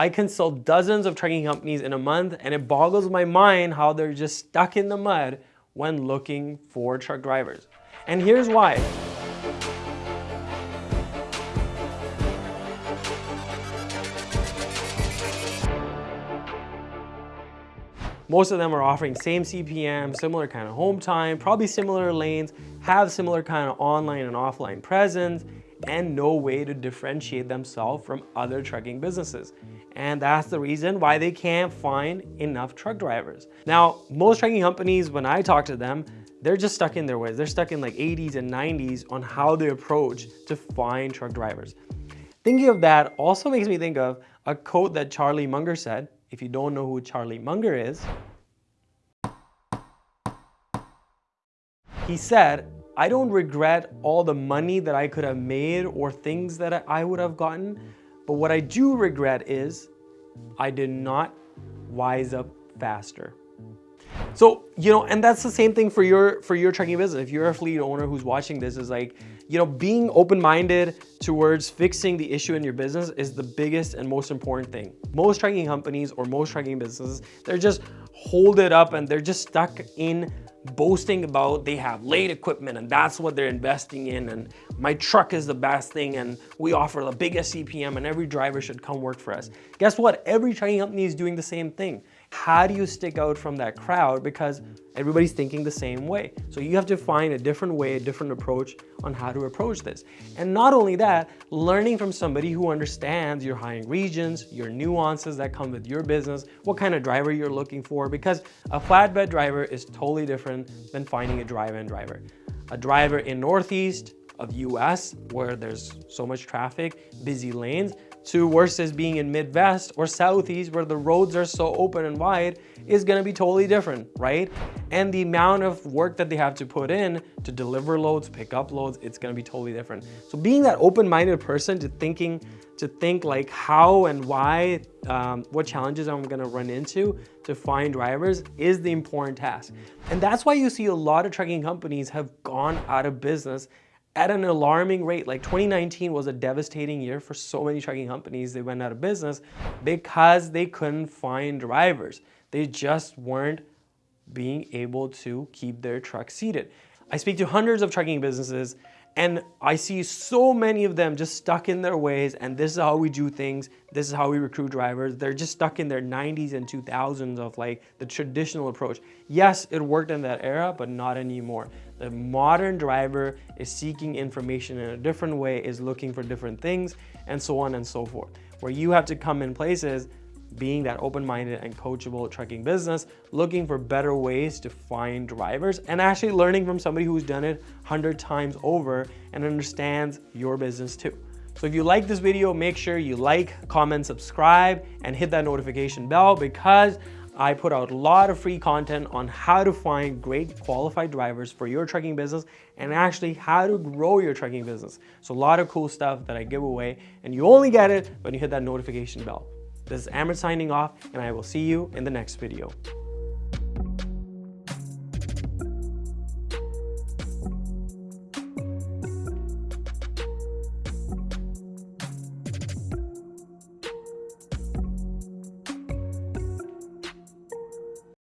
I consult dozens of trucking companies in a month and it boggles my mind how they're just stuck in the mud when looking for truck drivers. And here's why. Most of them are offering same CPM, similar kind of home time, probably similar lanes, have similar kind of online and offline presence, and no way to differentiate themselves from other trucking businesses. And that's the reason why they can't find enough truck drivers. Now, most trucking companies, when I talk to them, they're just stuck in their ways. They're stuck in like 80s and 90s on how they approach to find truck drivers. Thinking of that also makes me think of a quote that Charlie Munger said. If you don't know who Charlie Munger is, he said, I don't regret all the money that I could have made or things that I would have gotten, but what I do regret is I did not wise up faster. So, you know, and that's the same thing for your for your trucking business. If you're a fleet owner who's watching this is like, you know, being open-minded towards fixing the issue in your business is the biggest and most important thing. Most trucking companies or most trucking businesses, they're just hold it up and they're just stuck in boasting about they have late equipment and that's what they're investing in and my truck is the best thing and we offer the biggest CPM and every driver should come work for us. Guess what? Every trucking company is doing the same thing. How do you stick out from that crowd? Because everybody's thinking the same way. So you have to find a different way, a different approach on how to approach this. And not only that, learning from somebody who understands your hiring regions, your nuances that come with your business, what kind of driver you're looking for, because a flatbed driver is totally different than finding a dry van driver. A driver in Northeast of US where there's so much traffic, busy lanes, to versus being in Midwest or Southeast where the roads are so open and wide is gonna be totally different, right? And the amount of work that they have to put in to deliver loads, pick up loads, it's gonna be totally different. So being that open-minded person to thinking, to think like how and why, um, what challenges I'm gonna run into to find drivers is the important task. And that's why you see a lot of trucking companies have gone out of business at an alarming rate. Like 2019 was a devastating year for so many trucking companies. They went out of business because they couldn't find drivers. They just weren't being able to keep their trucks seated. I speak to hundreds of trucking businesses and I see so many of them just stuck in their ways and this is how we do things. This is how we recruit drivers. They're just stuck in their 90s and 2000s of like the traditional approach. Yes, it worked in that era, but not anymore. The modern driver is seeking information in a different way, is looking for different things and so on and so forth. Where you have to come in places being that open-minded and coachable trucking business, looking for better ways to find drivers and actually learning from somebody who's done it 100 times over and understands your business too. So if you like this video, make sure you like, comment, subscribe, and hit that notification bell because I put out a lot of free content on how to find great qualified drivers for your trucking business and actually how to grow your trucking business. So a lot of cool stuff that I give away and you only get it when you hit that notification bell. This is Amrit signing off and I will see you in the next video.